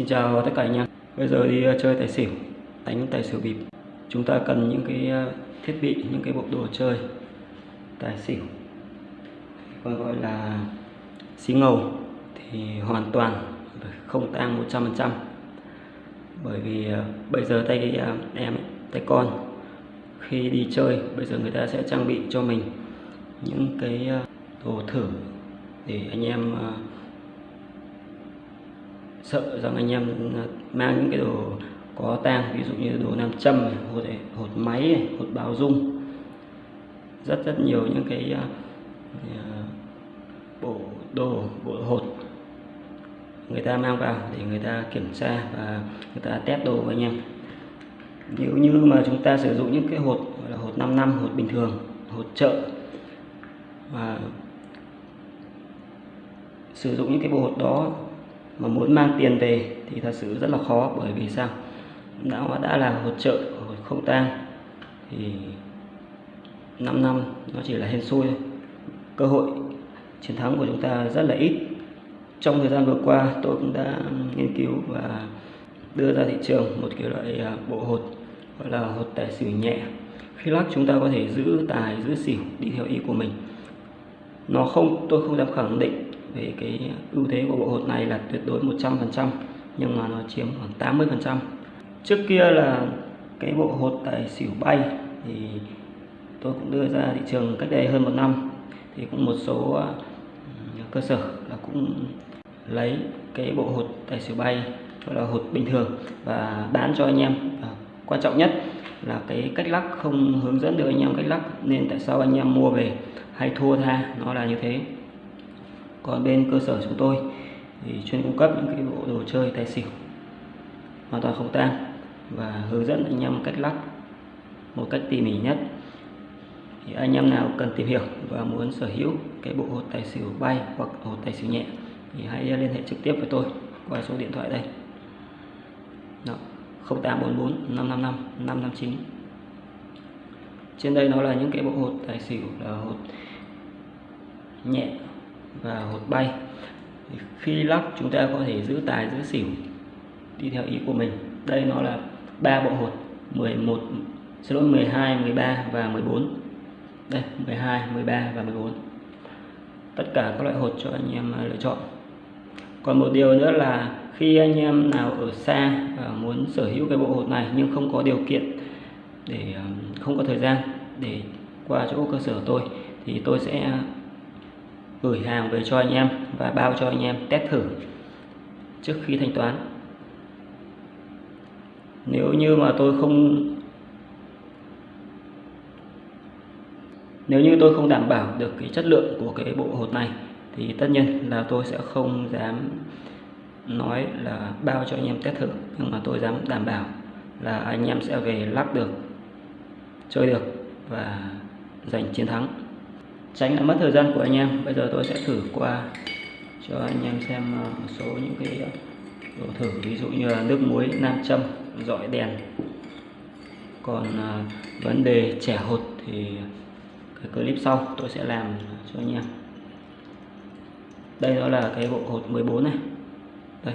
Xin chào tất cả anh em. Bây giờ đi ờ, chơi tài xỉu, đánh tài xỉu bịp. Chúng ta cần những cái ờ, thiết bị, những cái bộ đồ chơi tài xỉu. Còn gọi là xí ngầu thì hoàn toàn không tăng 100%. Bởi vì ờ, bây giờ tay em, tay con khi đi chơi bây giờ người ta sẽ trang bị cho mình những cái đồ thử để anh em sợ rằng anh em à, mang những cái đồ có tang ví dụ như đồ nam châm này, hột này, hột máy này, hột báo dung. Rất rất nhiều những cái uh, bộ đồ bộ hột người ta mang vào để người ta kiểm tra và người ta test đồ với anh em. Nếu như mà chúng ta sử dụng những cái hột gọi là hột 5 năm hột bình thường hột chợ và sử dụng những cái bộ hột đó mà muốn mang tiền về thì thật sự rất là khó, bởi vì sao? Đã đã là hột trợ hột không tang thì 5 năm nó chỉ là hên xui thôi. Cơ hội chiến thắng của chúng ta rất là ít. Trong thời gian vừa qua, tôi cũng đã nghiên cứu và đưa ra thị trường một kiểu loại à, bộ hột, gọi là hột tài xỉu nhẹ. Khi lắc, chúng ta có thể giữ tài, giữ xỉu, đi theo ý của mình. Nó không, tôi không dám khẳng định về cái ưu thế của bộ hột này là tuyệt đối 100% nhưng mà nó chiếm khoảng 80% trước kia là cái bộ hột tài xỉu bay thì tôi cũng đưa ra thị trường cách đây hơn một năm. Thì cũng một số à, cơ sở là cũng lấy cái bộ hột tài xỉu bay gọi là hột bình thường và bán cho anh em. Và quan trọng nhất là cái cách lắc không hướng dẫn được anh em cách lắc, nên tại sao anh em mua về hay thua tha, nó là như thế còn bên cơ sở chúng tôi thì chuyên cung cấp những cái bộ đồ chơi tài xỉu hoàn toàn không tang và hướng dẫn anh em cách lắp một cách tỉ mỉ nhất. Thì anh em nào cần tìm hiểu và muốn sở hữu cái bộ hột tài xỉu bay hoặc hột tài xỉu nhẹ thì hãy liên hệ trực tiếp với tôi qua số điện thoại đây. Đó, 0844 555 559 trên đây nó là những cái bộ hột tài xỉu là hột nhẹ và hột bay. Thì khi lắc chúng ta có thể giữ tài, giữ xỉu, đi theo ý của mình. Đây nó là ba bộ hột 11 xin lỗi 12 13 và 14 đây 12 13 và 14 tất cả các loại hột cho anh em à, lựa chọn. Còn một điều nữa là khi anh em nào ở xa và muốn sở hữu cái bộ hột này nhưng không có điều kiện để à, không có thời gian để qua chỗ cơ sở tôi, thì tôi sẽ gửi hàng về cho anh em và bao cho anh em test thử trước khi thanh toán. Nếu như mà tôi không, nếu như tôi không đảm bảo được cái chất lượng của cái bộ hột này, thì tất nhiên là tôi sẽ không dám nói là bao cho anh em test thử, nhưng mà tôi dám đảm bảo là anh em sẽ về lắp được, chơi được và giành chiến thắng tránh là mất thời gian của anh em. Bây giờ tôi sẽ thử qua cho anh em xem ờ, một số những cái ờ, đồ thử. Ví dụ như là nước muối, nam châm dọi đèn. Còn ờ, vấn đề trẻ hột thì cái clip sau tôi sẽ làm cho anh em. Đây đó là cái bộ hột 14 này. Đây,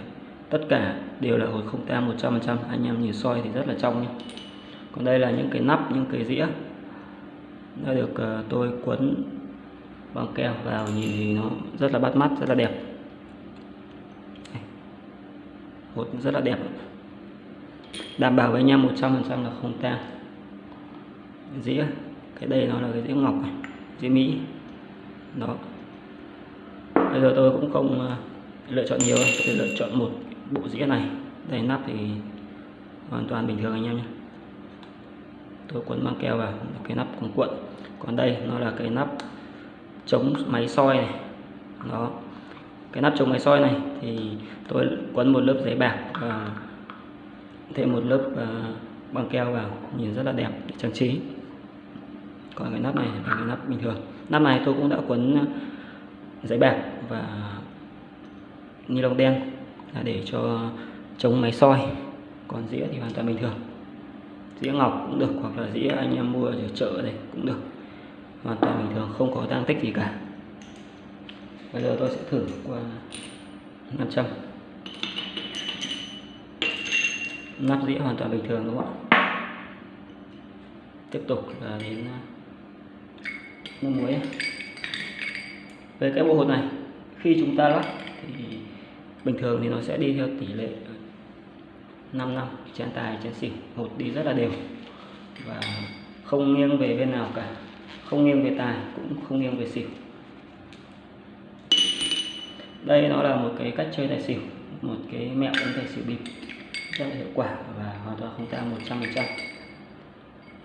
tất cả đều là hột không tang 100% anh em nhìn soi thì rất là trong nhé còn đây là những cái nắp, những cái dĩa. Đã được tôi quấn băng keo vào nhìn thì nó rất là bắt mắt, rất là đẹp. Hột rất là đẹp. Đảm bảo với anh em 100% là không tan. dĩa, cái đây nó là cái dĩa ngọc này, dĩa mỹ. Đó. Bây giờ tôi cũng không à, lựa chọn nhiều tôi lựa chọn một bộ dĩa này. Đây, nắp thì hoàn toàn bình thường anh em nhé. Tôi quấn băng keo vào cái nắp cũng cuộn. Còn đây, nó là cái nắp chống máy soi này. Đó. Cái nắp chống máy soi này thì tôi quấn một lớp giấy bạc và thêm một lớp uh, băng keo vào nhìn rất là đẹp để trang trí. Còn cái nắp này là cái nắp bình thường. Nắp này tôi cũng đã quấn ờ, giấy bạc và ni lông đen là để cho chống máy soi. Còn dĩa thì hoàn toàn bình thường. Dĩa ngọc cũng được hoặc là dĩa anh em mua ở chợ này cũng được hoàn toàn bình thường, không có tăng tích gì cả. Bây giờ tôi sẽ thử qua 500 nắp dĩa hoàn toàn bình thường, đúng không ạ? Tiếp tục là đến à, nước muối. Về cái bộ hột này, khi chúng ta lắp thì bình thường thì nó sẽ đi theo tỷ lệ 5 năm. Chén tài chén xỉu hột đi rất là đều và không nghiêng về bên nào cả không nghiêng về tài, cũng không nghiêng về xỉu. Đây nó là một cái cách chơi tài xỉu, một cái mẹo đánh tài xỉu bịp, rất là hiệu quả và hoàn toàn không tang 100 phần trăm.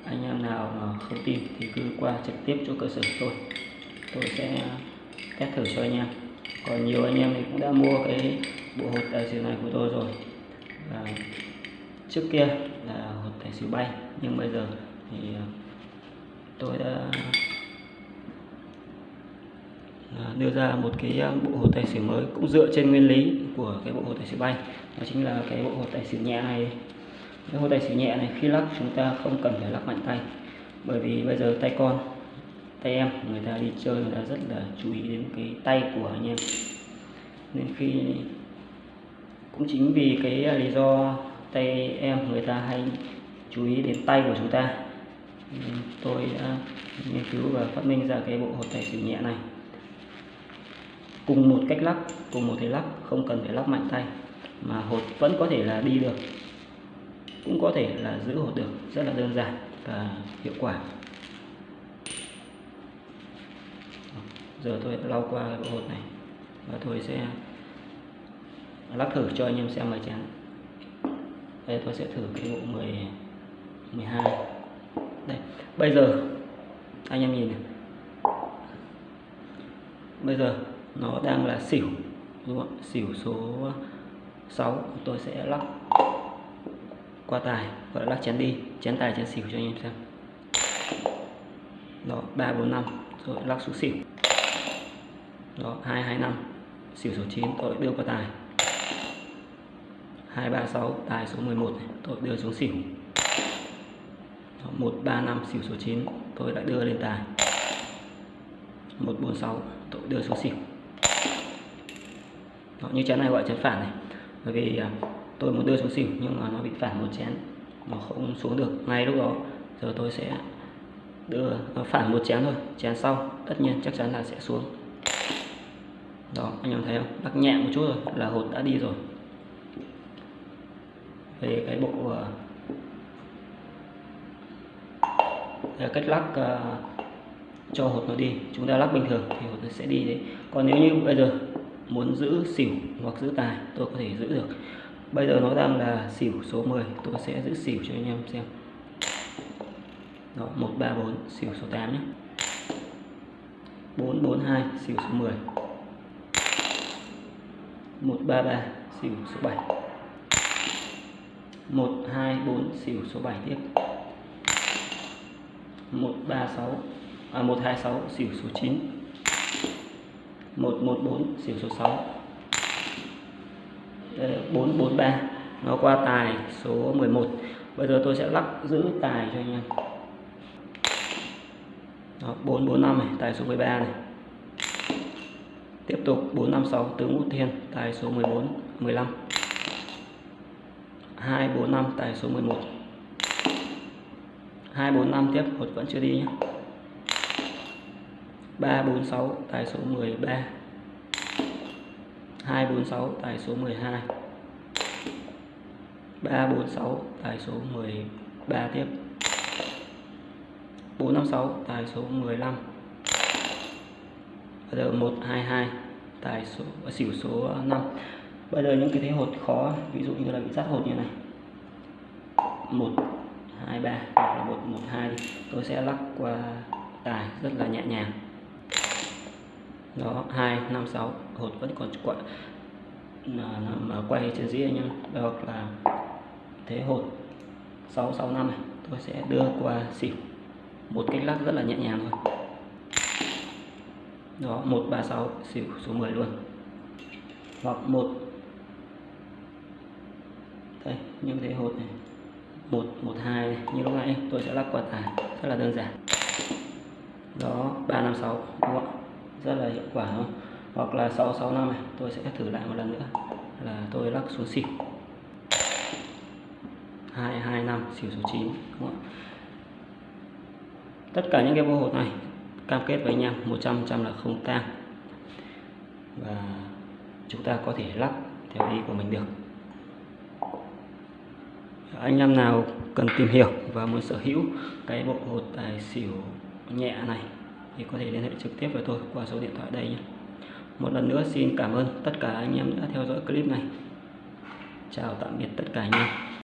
Anh em nào mà không tin thì cứ qua trực tiếp chỗ cơ sở tôi tôi sẽ test thử cho anh em. Còn nhiều anh em thì cũng đã mua cái bộ hột tài xỉu này của tôi rồi. Và trước kia là hột tài xỉu bay, nhưng bây giờ thì tôi đã à, đưa ra một cái à, bộ hột tài xỉu mới cũng dựa trên nguyên lý của cái bộ hột tài xỉu bay. Đó chính là cái bộ hột tài xỉu nhẹ này. Cái hột tài xỉu nhẹ này khi lắc chúng ta không cần phải lắc mạnh tay, bởi vì bây giờ tay con, tay em người ta đi chơi người ta rất là chú ý đến cái tay của anh em. Nên khi cũng chính vì cái à, lý do tay em người ta hay chú ý đến tay của chúng ta Ừ, tôi đã nghiên cứu và phát minh ra cái bộ hột tài xỉu nhẹ này. Cùng một cách lắc, cùng một thế lắc, không cần phải lắc mạnh tay, mà hột vẫn có thể là đi được. Cũng có thể là giữ hột được, rất là đơn giản và hiệu quả. Giờ tôi lau qua cái bộ hột này và tôi sẽ lắc thử cho anh em xem vài chén đây, tôi sẽ thử cái bộ 10 12 đây bây giờ anh em nhìn này. Bây giờ nó đang là xỉu đúng không xỉu số 6 tôi sẽ lắc qua tài gọi là lắc chén đi chén tài chén xỉu cho anh em xem. Đó ba bốn năm rồi lắc xuống xỉu. Đó hai hai năm xỉu số 9 tôi đưa qua tài. 236 tài số 11 này, tôi đưa xuống xỉu. 135 xỉu số 9 tôi đã đưa lên tài. 146 tôi đưa số xỉu. Đó, như chén này gọi chén phản này. Bởi vì à, tôi muốn đưa số xỉu nhưng mà nó bị phản một chén. Nó không xuống được. Ngay lúc đó giờ tôi sẽ đưa nó phản một chén thôi. Chén sau tất nhiên chắc chắn là sẽ xuống. Đó anh em thấy không? Đắc nhẹ một chút rồi là hột đã đi rồi. Về cái bộ à, uh, cách lắc uh, cho hột nó đi. Chúng ta lắc bình thường thì hột nó sẽ đi đấy. Còn nếu như bây giờ muốn giữ xỉu hoặc giữ tài tôi có thể giữ được. Bây giờ nó đang là xỉu số 10 tôi sẽ giữ xỉu cho anh em xem. Đó 134 xỉu số 8 nhé. 442 xỉu số 10 133 xỉu số 7 124 xỉu số 7 tiếp. 136 à 126 xỉu số 9 114 xỉu số 6 Đây, 443 nó qua tài số 11 bây giờ tôi sẽ lắc giữ tài cho anh em. Đó, 445 này tài số 13 này. Tiếp tục 456 tướng út thiên tài số 14 15 245 tài số 11 245 tiếp hột vẫn chưa đi nhé 346 tài số 13 246 tài số 12 346 tài số 13 tiếp. 456 tài số 15 Bây giờ 122 tài số à, xỉu số 5 bây giờ những cái thế hột khó, ví dụ như là bị sát hột như này. Một hai, ba hoặc là một một, hai tôi sẽ lắc qua tài rất là nhẹ nhàng. Đó, hai, năm, sáu. Hột vẫn còn quậy mà quay trên dĩa em. Hoặc là thế hột. Sáu sáu, năm này, tôi sẽ đưa qua xỉu. Một cách lắc rất là nhẹ nhàng thôi. Đó, một, ba, sáu, xỉu số 10 luôn. Hoặc một. Đây những thế hột này một một, hai như lúc nãy, tôi sẽ lắc quả tải, rất là đơn giản. Đó, ba năm sáu, đúng không rất là hiệu quả không? Hoặc là sáu sáu năm này, tôi sẽ thử lại một lần nữa. Là tôi lắc xuống xỉu 225 xỉu số 9 đúng không? tất cả những cái bộ hột này, cam kết với anh em 100 trăm là không tang. Và chúng ta có thể lắp theo ý của mình được anh em nào cần tìm hiểu và muốn sở hữu cái bộ hột tài xỉu nhẹ này thì có thể liên hệ trực tiếp với tôi qua số điện thoại đây nhé. Một lần nữa xin cảm ơn tất cả anh em đã theo dõi clip này. Chào tạm biệt tất cả anh em.